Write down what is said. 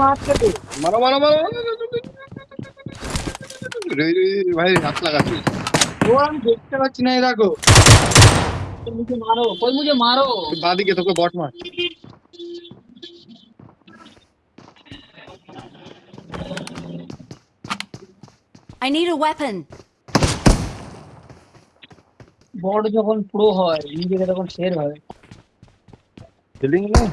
মারছে তো মারো মারো মারো রে, রে, রে, ভাই হাত লাগাচ্ছি ও আমি দেখতে পাচ্ছি না এই দেখো कोई मुझे मारो कोई मुझे मारो বাদিকে তোকে বট মার I need a weapon. বড় যখন প্রো হয় নিজেকে তখন শের হয়। ফিলিং নেই